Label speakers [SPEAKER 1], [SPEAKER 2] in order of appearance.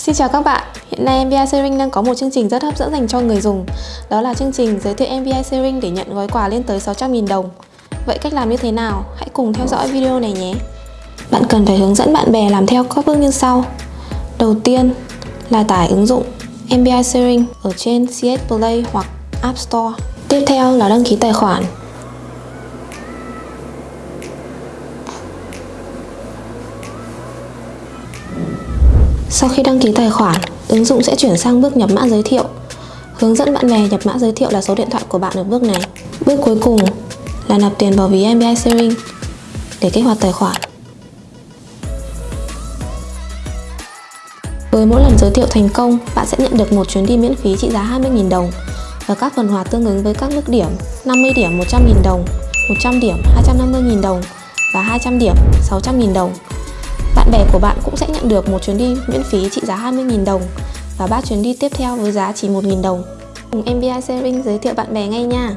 [SPEAKER 1] Xin chào các bạn, hiện nay MBI Sharing đang có một chương trình rất hấp dẫn dành cho người dùng. Đó là chương trình giới thiệu MBI Sharing để nhận gói quà lên tới 600.000 đồng. Vậy cách làm như thế nào? Hãy cùng theo dõi video này nhé. Bạn cần phải hướng dẫn bạn bè làm theo các bước như sau. Đầu tiên là tải ứng dụng MBI Sharing ở trên CS Play hoặc App Store. Tiếp theo là đăng ký tài khoản. Sau khi đăng ký tài khoản, ứng dụng sẽ chuyển sang bước nhập mã giới thiệu. Hướng dẫn bạn bè nhập mã giới thiệu là số điện thoại của bạn ở bước này. Bước cuối cùng là nạp tiền vào ví MBI Sharing để kích hoạt tài khoản. Với mỗi lần giới thiệu thành công, bạn sẽ nhận được một chuyến đi miễn phí trị giá 20.000 đồng và các phần quà tương ứng với các mức điểm 50 điểm 100.000 đồng, 100 điểm 250.000 đồng và 200 điểm 600.000 đồng. Bạn bè của bạn cũng sẽ nhận được một chuyến đi miễn phí trị giá 20.000 đồng và 3 chuyến đi tiếp theo với giá chỉ 1.000 đồng. Cùng MBI Sharing giới thiệu bạn bè ngay nha!